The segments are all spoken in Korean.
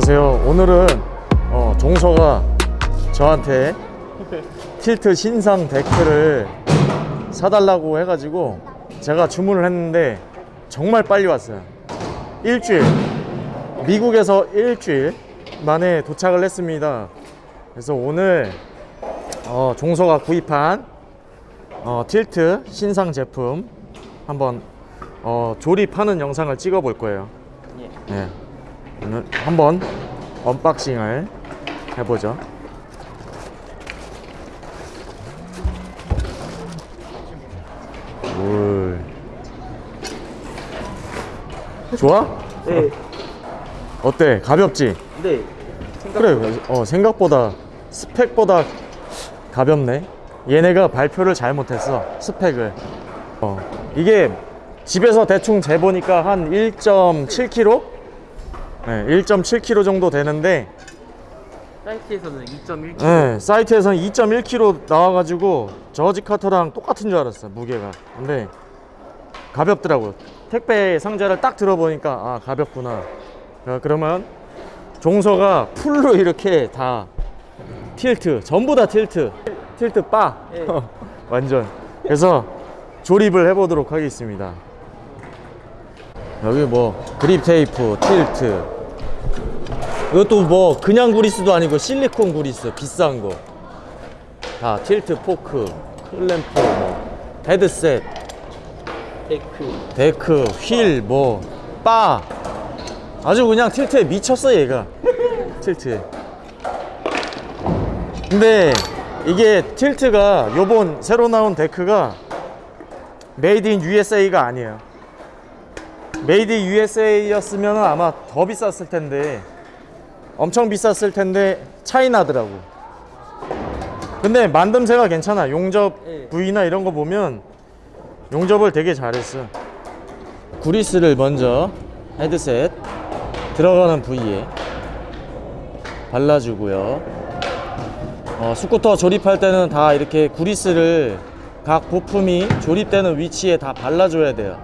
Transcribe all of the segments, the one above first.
안녕하세요. 오늘은 어, 종서가 저한테 틸트 신상 데크를 사달라고 해가지고 제가 주문을 했는데 정말 빨리 왔어요. 일주일 미국에서 일주일 만에 도착을 했습니다. 그래서 오늘 어, 종서가 구입한 어, 틸트 신상 제품 한번 어, 조립하는 영상을 찍어 볼 거예요. 네. 오늘 한번 unboxing을 해보죠. 올. 좋아? 네. 어때? 가볍지? 네. 그래. 어, 생각보다 스펙보다 가볍네. 얘네가 발표를 잘못했어. 스펙을. 어, 이게 집에서 대충 재보니까 한 1.7kg? 네, 1.7kg 정도 되는데 사이트에서는 2.1kg. 네, 사이트에서는 2.1kg 나와가지고 저지 카터랑 똑같은 줄 알았어요 무게가. 근데 가볍더라고요. 택배 상자를 딱 들어보니까 아 가볍구나. 자, 그러면 종서가 풀로 이렇게 다 틸트 전부 다 틸트 틸트 바. 네. 완전. 그래서 조립을 해보도록 하겠습니다. 여기 뭐 그립 테이프 틸트 이것도 뭐 그냥 구리스도 아니고 실리콘 구리스 비싼 거. 다 틸트 포크, 클램프, 뭐 헤드셋, deck. deck, 휠, 뭐 바. 아주 그냥 Tilt에 미쳤어 얘가. Tilt에. 근데 이게 Tilt가 요번 새로 나온 데크가 made in USA가 아니에요. made in USA였으면 아마 더 비쌌을 텐데 엄청 비쌌을 텐데 차이 나더라고. 근데 만듦새가 괜찮아. 용접 네. 부위나 이런 거 보면 용접을 되게 잘했어. 구리스를 먼저 헤드셋 들어가는 부위에 발라주고요. 어, 스쿠터 조립할 때는 다 이렇게 구리스를 각 부품이 조립되는 위치에 다 발라줘야 돼요.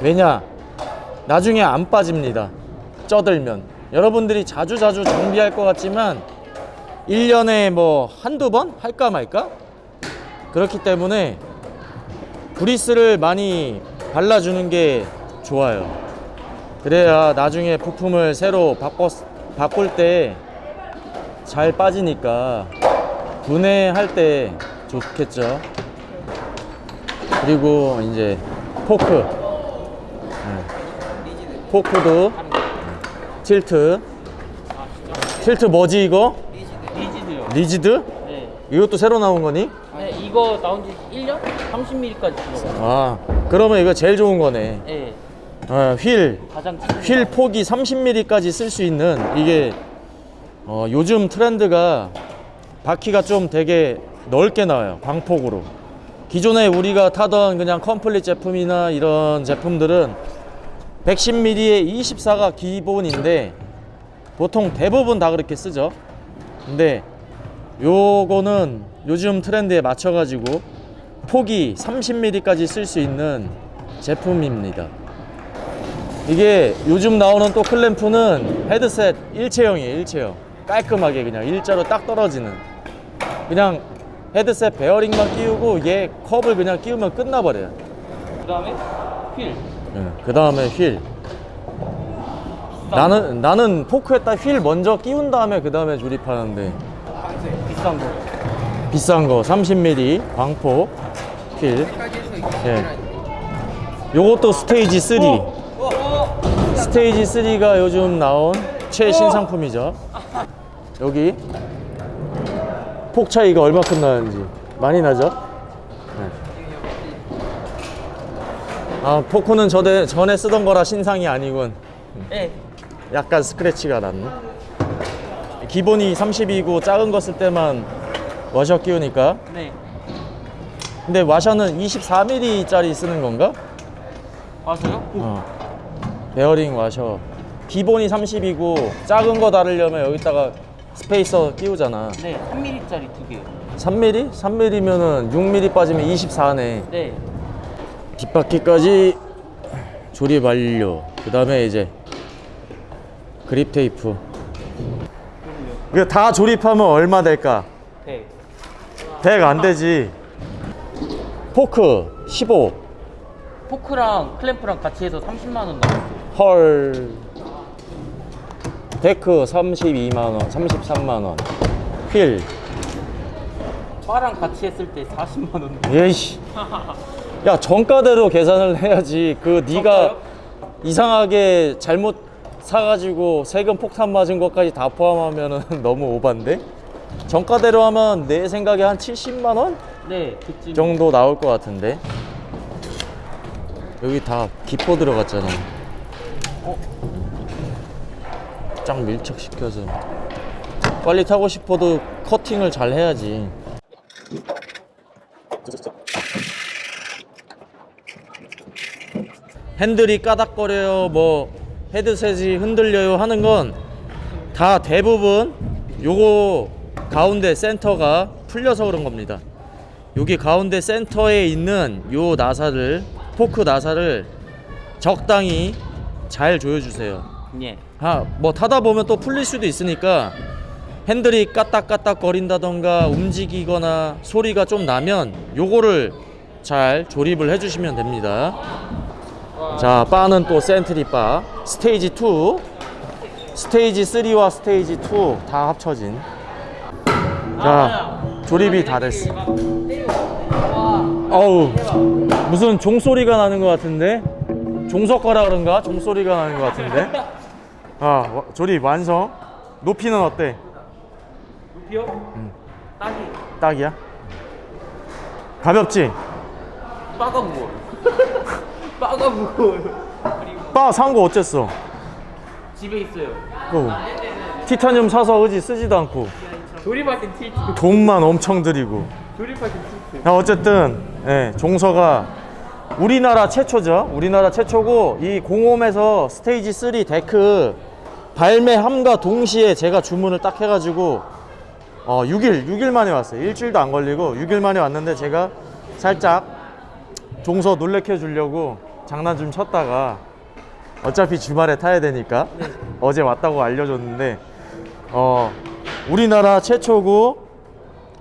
왜냐? 나중에 안 빠집니다. 쪄들면. 여러분들이 자주 자주 정비할 것 같지만 1년에 뭐 한두 번 할까 말까? 그렇기 때문에 브리스를 많이 발라주는 게 좋아요. 그래야 나중에 부품을 새로 바꿔, 바꿀 때 잘 빠지니까 분해할 때 좋겠죠. 그리고 이제 포크. 네. 포크도 틸트. 틸트 뭐지 이거? Rigid요. Rigid? 네. 이것도 새로 나온 거니? 네, 이거 나온 지 1년? 30mm까지 들어가요. 아, 그러면 이거 제일 좋은 거네. 네. 어, 휠, 휠 폭이 30mm까지 쓸 수 있는 이게 어, 요즘 트렌드가 바퀴가 좀 되게 넓게 나와요. 광폭으로. 기존에 우리가 타던 그냥 complete 제품이나 이런 제품들은 110mm에 24가 기본인데 보통 대부분 다 그렇게 쓰죠. 근데 요거는 요즘 트렌드에 맞춰가지고 폭이 30mm까지 쓸 수 있는 제품입니다. 이게 요즘 나오는 또 클램프는 헤드셋 일체형이에요 일체형 깔끔하게 그냥 일자로 딱 떨어지는 그냥 헤드셋 베어링만 끼우고 얘 컵을 그냥 끼우면 끝나버려요 그 다음에 휠. 그 다음에 휠 나는 나는 포크에다 휠 먼저 끼운 다음에 그 다음에 조립하는데 비싼 거. 비싼 거 30mm 광폭 휠 예. 요것도 스테이지 3 스테이지 3가 요즘 나온 최신상품이죠. 여기 폭 차이가 얼마큼 나는지 많이 나죠? 아 포크는 저대, 전에 쓰던 거라 신상이 아니군. 네. 약간 스크래치가 났네. 기본이 30이고 작은 거 쓸 때만 와셔 끼우니까. 네. 근데 와셔는 24mm짜리 쓰는 건가? 맞아요? 어. 베어링 와셔. 기본이 30이고 작은 거 다르려면 여기다가 spacer 끼우잖아. 네. 3mm짜리 두 개. 3mm? 3mm면은 6mm 빠지면 24네. 네. 뒷바퀴까지 조립 완료. 그 다음에 이제 그립 테이프. 이거 다 조립하면 얼마 될까? 100 100 안 되지. 포크 15. 포크랑 클램프랑 같이 해서 30만 원 나왔어 헐. 데크 32만 원, 33만 원. 휠. 바랑 같이 했을 때 40만 원 예이씨. 야 정가대로 계산을 해야지. 그 네가? 이상하게 잘못 사가지고 세금 폭탄 맞은 것까지 다 포함하면은 너무 오반데? 정가대로 하면 내 생각에 한 70만 원 네 그쯤 정도 나올 것 같은데. 여기 다 기포 들어갔잖아. 어? 쫙 밀착시켜서. 빨리 타고 싶어도 커팅을 잘 해야지. 핸들이 까닥거려요, 뭐 헤드셋이 흔들려요 하는 건 다 대부분 요거 가운데 센터가 풀려서 그런 겁니다. 여기 가운데 센터에 있는 요 나사를 포크 나사를 적당히 잘 조여주세요. 예 아, 뭐 타다 보면 또 풀릴 수도 있으니까 핸들이 까딱까딱 거린다던가 움직이거나 소리가 좀 나면 요거를 잘 조립을 해주시면 됩니다. 자, 바는 또 Sentry 바 스테이지 2 스테이지 3와 스테이지 2 다 합쳐진 자, 조립이 다 됐어. 어우, 무슨 종소리가 나는 것 같은데? 종석가라 그런가? 종소리가 나는 것 같은데? 아, 와- 조립 완성. 높이는 어때? 루피요? 딱이 딱이야? 가볍지? 빠가 무거워 빠가 무거워요 그리고 빠산 거 어쨌어? 집에 있어요 어. 티타늄 사서 의지 쓰지도 않고 조립하신 Tilt 돈만 엄청 들이고. 조립하신 Tilt 야, 어쨌든 예, 종서가 우리나라 최초죠. 우리나라 최초고 이 공홈에서 스테이지 3 데크 발매함과 동시에 제가 주문을 딱 해가지고 어, 6일 6일 만에 왔어요. 일주일도 안 걸리고 6일 만에 왔는데 제가 살짝 종서 놀래켜 주려고 장난 좀 쳤다가 어차피 주말에 타야 되니까 어제 왔다고 알려줬는데 어, 우리나라 최초고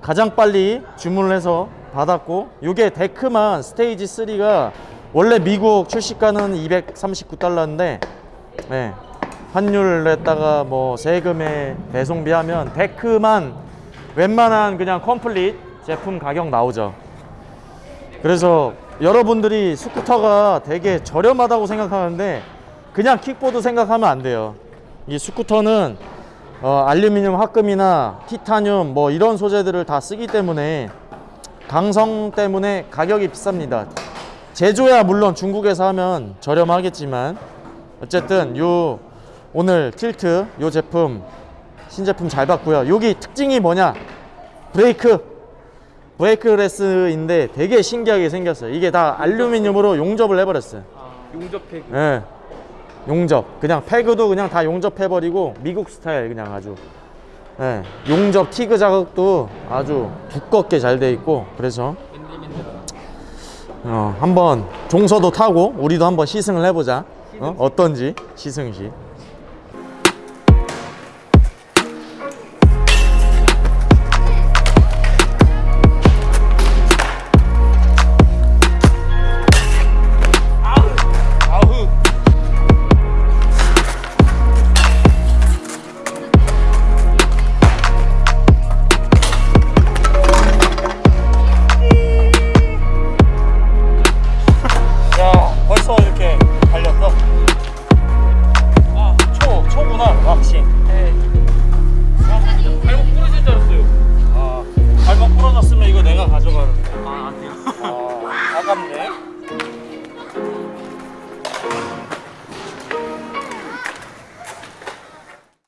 가장 빨리 주문을 해서 받았고 이게 데크만 스테이지 3가 원래 미국 출시가는 239달러인데 네, 환율에다가 뭐 세금에 배송비 하면 데크만 웬만한 그냥 complete 제품 가격 나오죠. 그래서 여러분들이 스쿠터가 되게 저렴하다고 생각하는데 그냥 킥보드 생각하면 안 돼요 이 스쿠터는 어, 알루미늄 합금이나 티타늄 뭐 이런 소재들을 다 쓰기 때문에 강성 때문에 가격이 비쌉니다. 제조야 물론 중국에서 하면 저렴하겠지만 어쨌든 요 오늘 틸트 요 제품 신제품 잘 봤고요. 여기 특징이 뭐냐? 브레이크 brakeless인데 되게 신기하게 생겼어요. 이게 다 알루미늄으로 용접을 해버렸어요. 용접 peg 예. 용접. 그냥 peg도 그냥 다 용접해버리고 미국 스타일 그냥 아주. 예. 용접 TIG 자국도 아주 두껍게 잘 돼 있고 그래서 어, 한번 종서도 타고 우리도 한번 시승을 해보자. 어? 어떤지 시승 시.